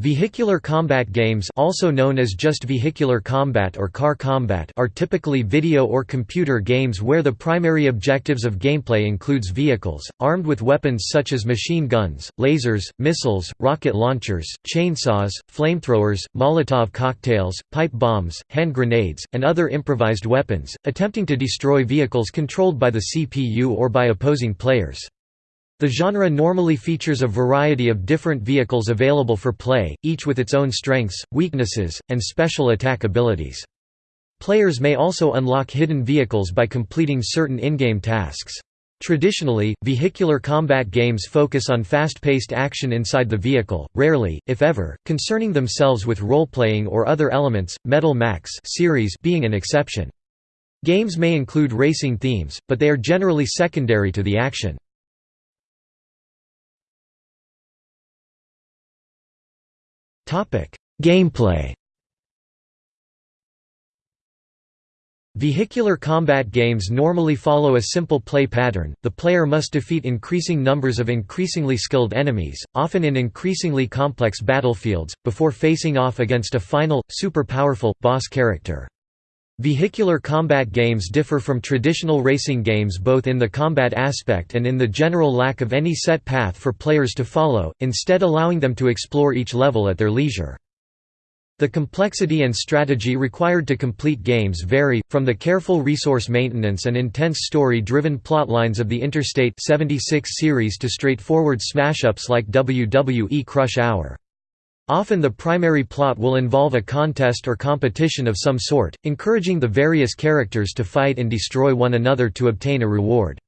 Vehicular combat games also known as just vehicular combat or car combat are typically video or computer games where the primary objectives of gameplay includes vehicles, armed with weapons such as machine guns, lasers, missiles, rocket launchers, chainsaws, flamethrowers, Molotov cocktails, pipe bombs, hand grenades, and other improvised weapons, attempting to destroy vehicles controlled by the CPU or by opposing players. The genre normally features a variety of different vehicles available for play, each with its own strengths, weaknesses, and special attack abilities. Players may also unlock hidden vehicles by completing certain in-game tasks. Traditionally, vehicular combat games focus on fast-paced action inside the vehicle, rarely, if ever, concerning themselves with role-playing or other elements, Metal Max series being an exception. Games may include racing themes, but they are generally secondary to the action. Gameplay Vehicular combat games normally follow a simple play pattern, the player must defeat increasing numbers of increasingly skilled enemies, often in increasingly complex battlefields, before facing off against a final, super powerful, boss character. Vehicular combat games differ from traditional racing games both in the combat aspect and in the general lack of any set path for players to follow, instead allowing them to explore each level at their leisure. The complexity and strategy required to complete games vary, from the careful resource maintenance and intense story-driven plotlines of the Interstate 76 series to straightforward smash-ups like WWE Crush Hour. Often the primary plot will involve a contest or competition of some sort, encouraging the various characters to fight and destroy one another to obtain a reward.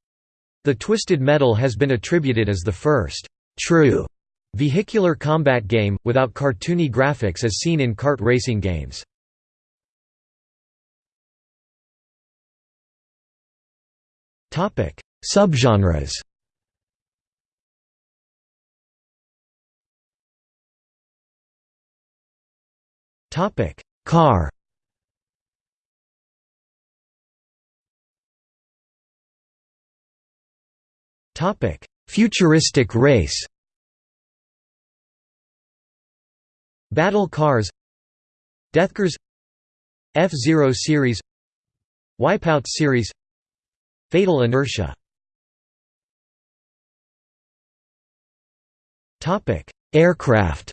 The Twisted Metal has been attributed as the first true vehicular combat game, without cartoony graphics as seen in kart racing games. Subgenres Topic: Car. Topic: Futuristic race. Battle cars. Deathcars. F-Zero series. Wipeout series. Fatal inertia. Topic: Aircraft.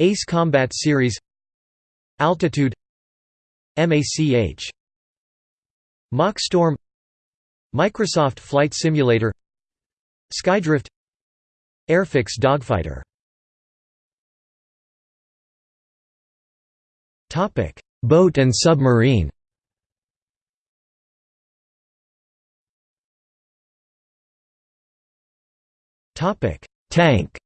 Ace Combat Series Altitude MACH Mach Storm Microsoft Flight Simulator Skydrift Airfix Dogfighter. Topic: Boat and submarine. Topic: Tank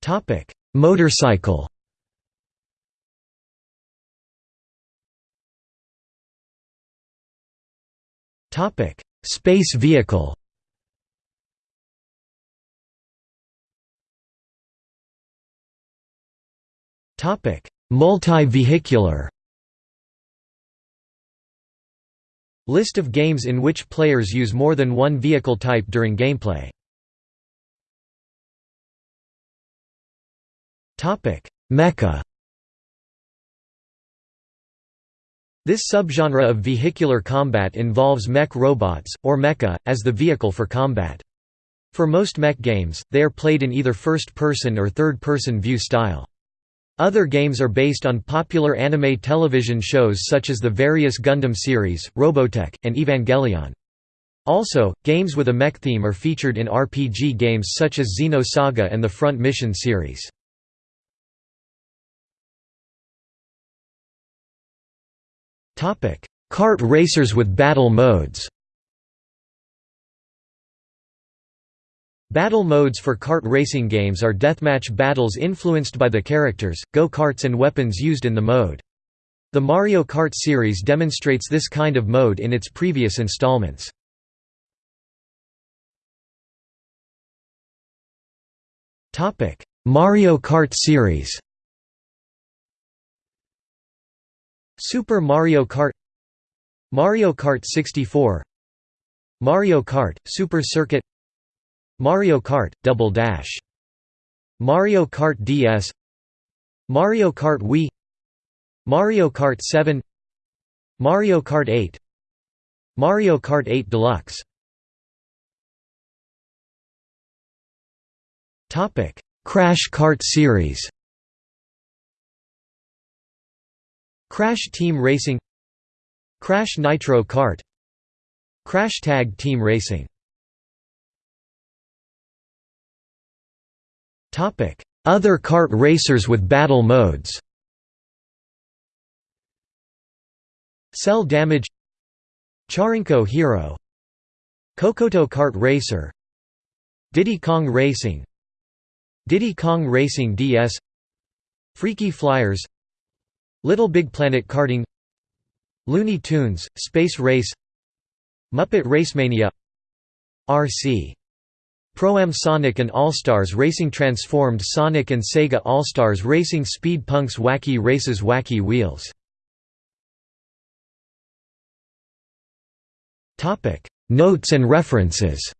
Topic: Motorcycle. Topic: Space vehicle. Topic: Multi-vehicular. List of games in which players use more than one vehicle type during gameplay. Mecha This subgenre of vehicular combat involves mech robots, or mecha, as the vehicle for combat. For most mech games, they are played in either first-person or third-person view style. Other games are based on popular anime television shows such as the various Gundam series, Robotech, and Evangelion. Also, games with a mech theme are featured in RPG games such as Xenosaga and the Front Mission series. Topic: Kart racers with battle modes. Battle modes for kart racing games are deathmatch battles influenced by the characters, go-karts and weapons used in the mode. The Mario Kart series demonstrates this kind of mode in its previous installments. Mario Kart series Super Mario Kart Mario Kart 64 Mario Kart – Super Circuit Mario Kart – Double Dash Mario Kart DS Mario Kart Wii Mario Kart 7 Mario Kart 8 Mario Kart 8 Deluxe. Crash Kart series Crash Team Racing Crash Nitro Kart Crash Tag Team Racing. Other kart racers with battle modes. Cell Damage Charinko Hero Cocoto Kart Racer Diddy Kong Racing Diddy Kong Racing DS Freaky Flyers Little Big Planet Karting Looney Tunes, Space Race Muppet Racemania RC Pro-Am Sonic and All-Stars Racing Transformed Sonic and Sega All-Stars Racing Speed Punks Wacky Races Wacky Wheels. Notes and references